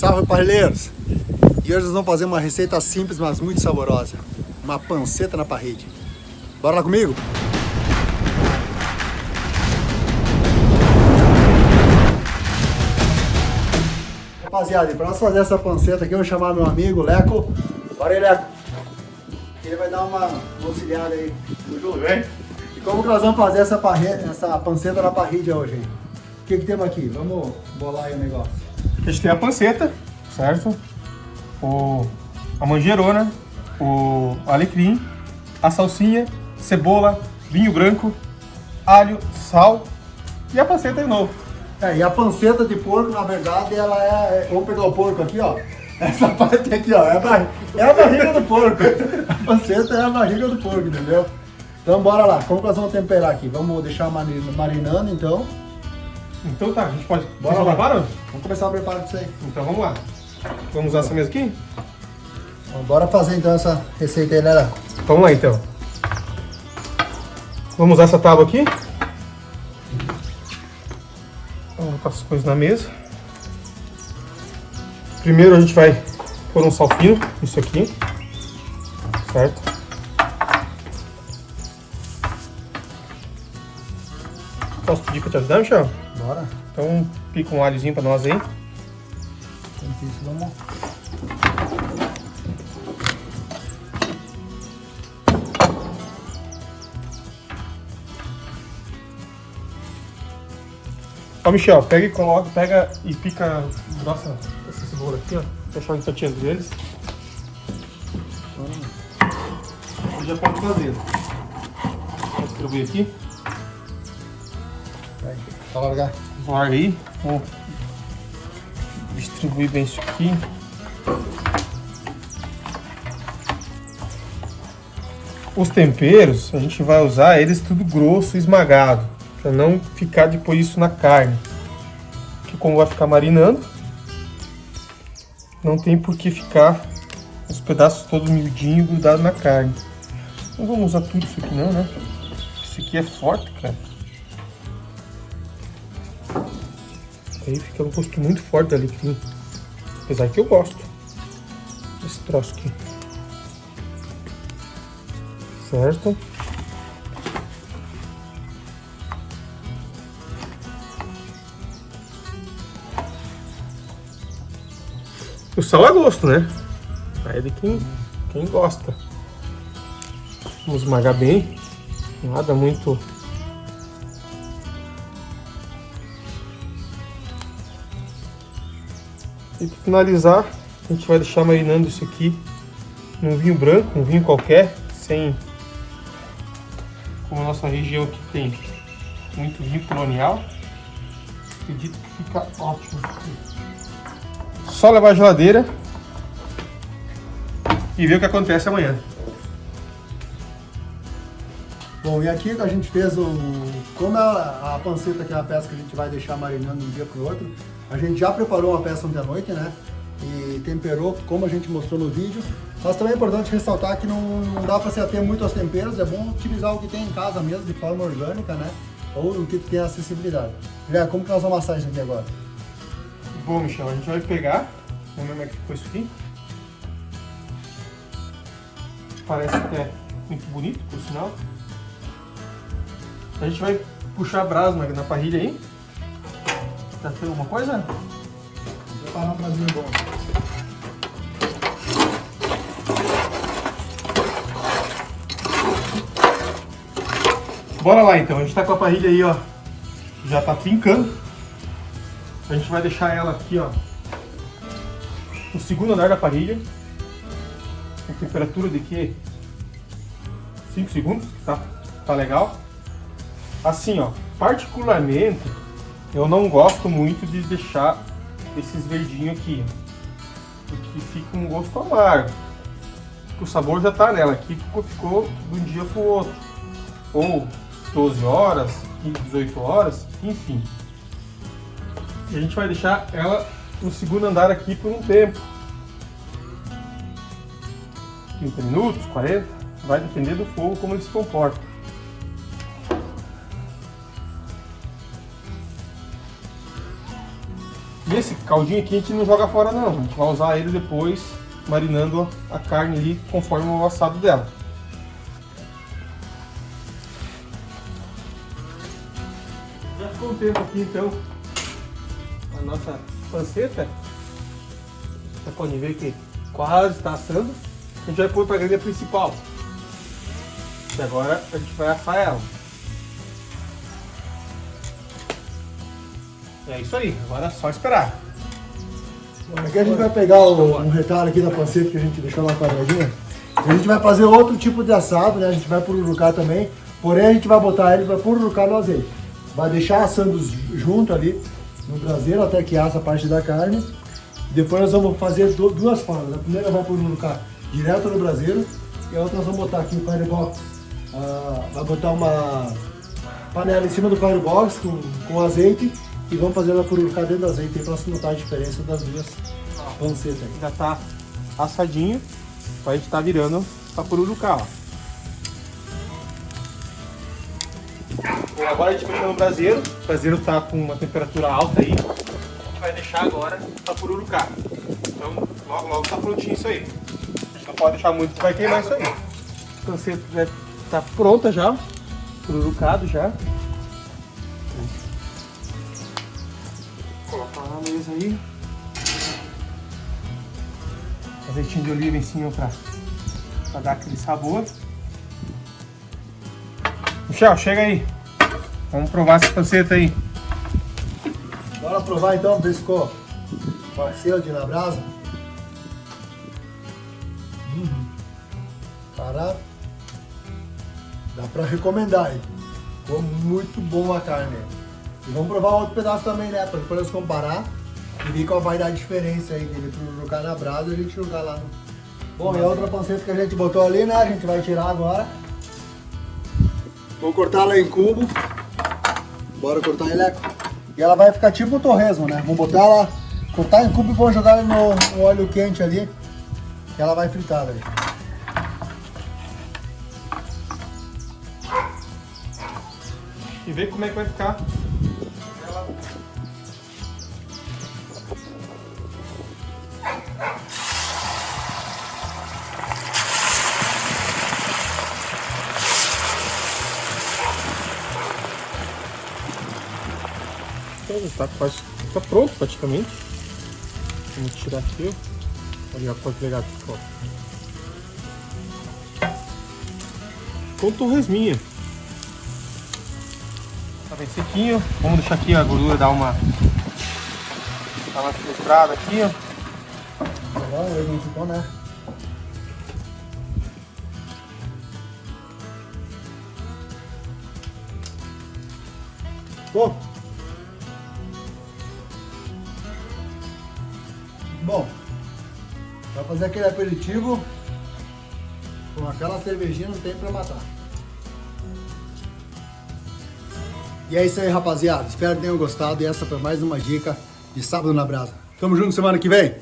Salve parrilheiros! E hoje nós vamos fazer uma receita simples, mas muito saborosa. Uma panceta na parrilla. Bora lá comigo? Rapaziada, para nós fazer essa panceta aqui, eu vou chamar meu amigo Leco. Bora aí, Leco! Ele vai dar uma auxiliada aí. Tudo bem? E como que nós vamos fazer essa, parre... essa panceta na parrilla hoje, hein? O que, que temos aqui? Vamos bolar aí o negócio. A gente tem a panceta, certo? O, a manjerona, o alecrim, a salsinha, cebola, vinho branco, alho, sal e a panceta de novo. É, e a panceta de porco, na verdade, ela é... Vamos pegar o porco aqui, ó. Essa parte aqui, ó, é a, barriga, é a barriga do porco. A panceta é a barriga do porco, entendeu? Então bora lá, como nós vamos temperar aqui? Vamos deixar marinando, então. Então tá, a gente pode... Bora lá. Vamos começar a preparar disso aí. Então vamos lá. Vamos usar essa mesa aqui? Então, bora fazer então essa receita aí, né, Léo? Vamos lá então. Vamos usar essa tábua aqui. Vamos colocar as coisas na mesa. Primeiro a gente vai pôr um sal fino, isso aqui, certo? Posso pedir para te ajudar, Michel? Bora. Então pica um alhozinho para nós aí. Enquanto isso, vamos... Ó, Michel, pega e coloca, pega e pica nossa, essa cebola aqui, ó. Fechar em fatia deles. Você já pode fazer. Vou distribuir aqui. Vai, só largar. Larga aí. Vou distribuir bem isso aqui. Os temperos, a gente vai usar eles tudo grosso, esmagado, para não ficar depois isso na carne. Que como vai ficar marinando, não tem por que ficar os pedaços todos miudinhos grudados na carne. Não vamos usar tudo isso aqui não, né? Isso aqui é forte, cara. Aí fica um gosto muito forte da alecrim. Apesar que eu gosto desse troço aqui. Certo? O sal é gosto, né? Aí é de quem, quem gosta. Vamos esmagar bem. Nada muito E para finalizar, a gente vai deixar marinando isso aqui num vinho branco, um vinho qualquer, sem... Como a nossa região aqui tem muito vinho colonial, acredito que fica ótimo. Só levar a geladeira e ver o que acontece amanhã. Bom, e aqui a gente fez o... Como a, a panceta que é a peça que a gente vai deixar marinando de um dia para o outro, a gente já preparou uma peça ontem à noite, né? E temperou, como a gente mostrou no vídeo. Mas também é importante ressaltar que não, não dá para se ater muito aos temperos, é bom utilizar o que tem em casa mesmo, de forma orgânica, né? Ou o que tem acessibilidade. Guilherme, como que nós vamos amassar isso aqui agora? Bom, Michel, a gente vai pegar, vamos ver como é que ficou isso aqui. Parece até muito bonito, por sinal. A gente vai puxar a brasa na, na parrilha aí. Tá tendo alguma coisa? Vou preparar um prazinho bom. Bora lá então, a gente tá com a parrilha aí, ó. Já tá trincando. A gente vai deixar ela aqui, ó. No segundo andar da parrilha. Com temperatura de que 5 segundos, tá, tá legal. Assim, ó, particularmente, eu não gosto muito de deixar esses verdinhos aqui, porque fica um gosto amargo. O sabor já tá nela, aqui ficou, de um dia pro outro. Ou 12 horas, 18 horas, enfim. E a gente vai deixar ela no segundo andar aqui por um tempo. 30 minutos, 40, vai depender do fogo como ele se comporta. E esse caldinho aqui a gente não joga fora não, a gente vai usar ele depois marinando a carne ali conforme o assado dela. Já ficou um tempo aqui então a nossa panceta. Você pode ver que quase está assando. A gente vai pôr para a grelha principal. E agora a gente vai assar ela. É isso aí, agora é só esperar. Aqui a gente vai pegar o, um retalho aqui da panceta que a gente deixou lá quadradinha. A gente vai fazer outro tipo de assado, né? A gente vai pururucar também. Porém, a gente vai botar ele para pururucar no azeite. Vai deixar assando junto ali no braseiro até que assa a parte da carne. Depois nós vamos fazer duas formas. A primeira vai pururucar direto no braseiro e a outra nós vamos botar aqui o firebox. Ah, vai botar uma panela em cima do firebox com, com azeite e vamos fazer ela pururucar dentro do azeite para você notar a diferença das duas pancetas aí. Já tá assadinho, a gente tá virando para pururucar, ó. Agora a gente mexeu no braseiro, o braseiro tá com uma temperatura alta aí, a gente vai deixar agora para pururucar. Então logo logo tá prontinho isso aí. A gente não pode deixar muito que vai queimar isso aí. A panceta tá pronta já, pururucado já. Colocar na mesa aí. Azeitinho de oliva em cima pra, pra dar aquele sabor. Michel, chega aí. Vamos provar essa panceta aí. Bora provar então, ficou parceiro de na brasa. Uhum. Cara, dá pra recomendar aí. Ficou muito bom a carne. E vamos provar outro pedaço também, né? Pra depois comparar e ver qual vai dar a diferença aí dele pro jogar na brasa e a gente jogar lá no... Bom, e a outra panceta que a gente botou ali, né? A gente vai tirar agora. Vou cortar ela em cubo. Bora cortar em leco. E ela vai ficar tipo um torresmo, né? Vamos botar ela, cortar em cubo e vamos jogar no, no óleo quente ali. Que ela vai fritar, velho. E ver como é que vai ficar Está quase tá pronto praticamente. Vamos tirar aqui, ó. Olha, pode pegar aqui, ó. Com torresminha. Tá bem sequinho. Vamos deixar aqui a gordura dar uma dar uma filtrada aqui, ó. Ele não ficou, né? Bom. Bom. Fazer aquele aperitivo com aquela cervejinha não tem pra matar. E é isso aí, rapaziada. Espero que tenham gostado. E essa foi mais uma dica de sábado na brasa. Tamo junto semana que vem.